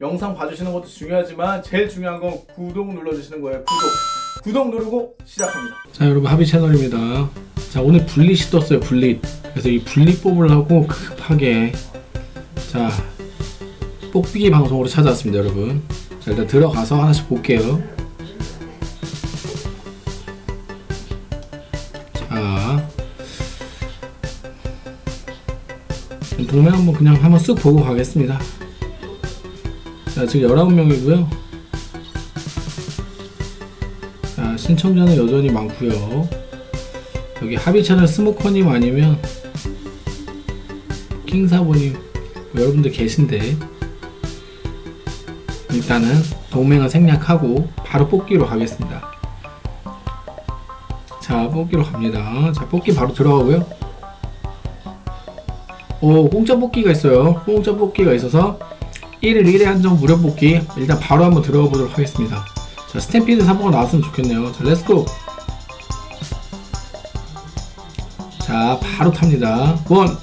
영상 봐주시는 것도 중요하지만 제일 중요한 건 구독 눌러주시는 거예요. 구독. 구독 누르고 시작합니다. 자 여러분 하비 채널입니다. 자 오늘 분릿이 떴어요 분릿 그래서 이 분릿 뽑으려고 급하게. 자 뽑기기 방송으로 찾아왔습니다 여러분. 자 일단 들어가서 하나씩 볼게요. 자. 동네 한번 그냥 한번 쓱 보고 가겠습니다 자 지금 19명이고요. 자 신청자는 여전히 많고요. 여기 합의 채널 스모커님 아니면 킹사보님 뭐 여러분들 계신데 일단은 동맹을 생략하고 바로 뽑기로 가겠습니다. 자 뽑기로 갑니다. 자 뽑기 바로 들어가고요. 오 공짜 뽑기가 있어요. 공짜 뽑기가 있어서 1일 1회 한정 무료 뽑기 일단 바로 한번 들어가 보도록 하겠습니다 자 스탬피드 3번가 나왔으면 좋겠네요 자 let's go 자 바로 탑니다 one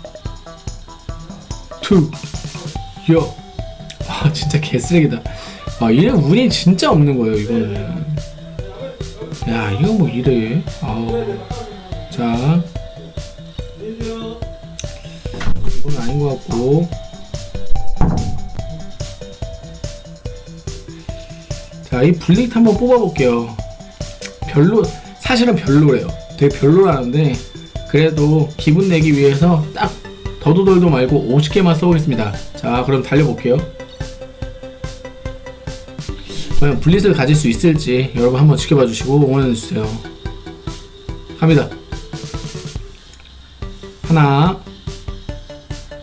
two, 요. 아 진짜 개쓰레기다. 아 이래 운이 진짜 없는 거예요 이거는. 야 이거 뭐 이래. 아우. 자. 이건 아닌 것 같고. 자 이 블릭 한번 뽑아볼게요. 별로 사실은 별로래요. 되게 별로라는데 그래도 기분 내기 위해서 딱 더도덜도 말고 50개만 써보겠습니다. 자 그럼 달려볼게요. 과연 블릿을 가질 수 있을지 여러분 한번 지켜봐 주시고 응원해 주세요. 갑니다. 하나.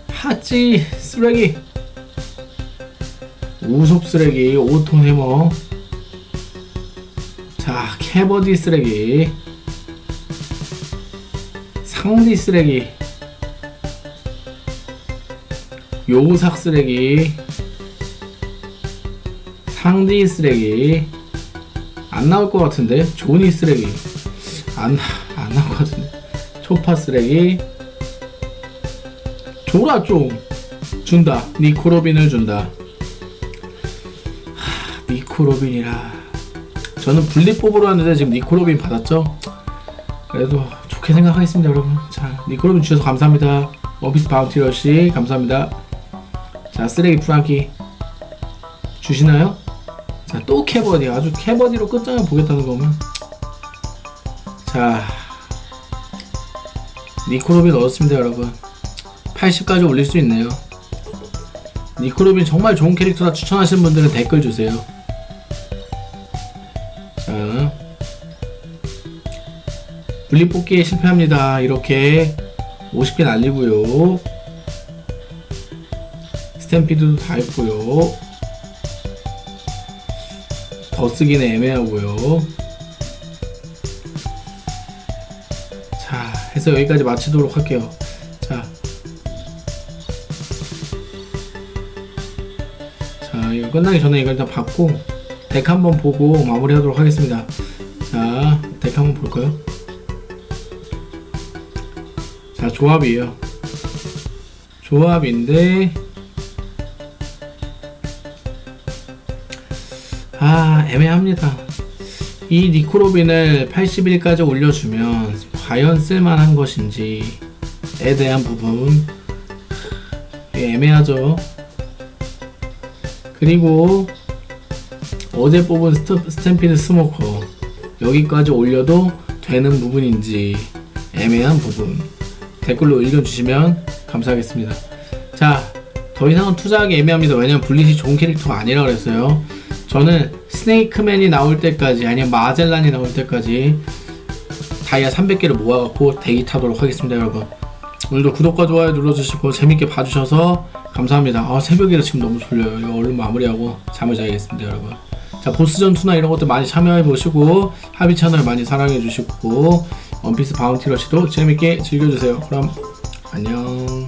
하찌 쓰레기. 우속 쓰레기 5톤 해머 자 캐버디 쓰레기. 상디 쓰레기. 요삭 쓰레기. 상디 쓰레기. 안 나올 것 같은데? 조니 쓰레기. 안, 안 나올 것 같은데. 초파 쓰레기. 줘라 좀 준다. 니코로빈을 준다. 하, 니코로빈이라 저는 분리 뽑으러 왔는데 지금 니코로빈 받았죠? 그래도 좋게 생각하겠습니다 여러분. 자 니코로빈 주셔서 감사합니다. 어비스 바운티러시 감사합니다. 자 쓰레기 프랑키 주시나요? 자 또 캐버디 아주 캐버디로 끝장을 보겠다는 거면. 자 니코로빈 얻었습니다 여러분. 80까지 올릴 수 있네요. 니코로빈 정말 좋은 캐릭터라 추천하시는 분들은 댓글 주세요 자 분리 뽑기에 실패합니다. 이렇게 50개 날리고요. 스탬피드도 다 했고요. 더 쓰기는 애매하고요. 자 해서 여기까지 마치도록 할게요. 자, 자 이거 끝나기 전에 이거 일단 받고 덱 한번 보고 마무리 하도록 하겠습니다. 자 덱 한번 볼까요? 자 조합이에요. 조합인데 아 애매합니다. 이 니코로빈을 81까지 올려주면 과연 쓸만한 것인지 에 대한 부분. 애매하죠? 그리고 어제 뽑은 스토, Stampede 스모커. 여기까지 올려도 되는 부분인지 애매한 부분. 댓글로 의견 주시면 감사하겠습니다. 자 더 이상은 투자하기 애매합니다. 왜냐면 블릿이 좋은 캐릭터가 아니라 그랬어요. 저는 스네이크맨이 나올 때까지 아니면 마젤란이 나올 때까지 다이아 300개를 모아갖고 대기 타도록 하겠습니다 여러분. 오늘도 구독과 좋아요 눌러주시고 재밌게 봐주셔서 감사합니다. 아 새벽이라 지금 너무 졸려요. 이거 얼른 마무리하고 잠을 자야겠습니다 여러분 자 보스 전 투나 이런 것들 많이 참여해보시고 하비 채널 많이 사랑해주시고 원피스 바운티 러시도 재밌게 즐겨주세요. 그럼 안녕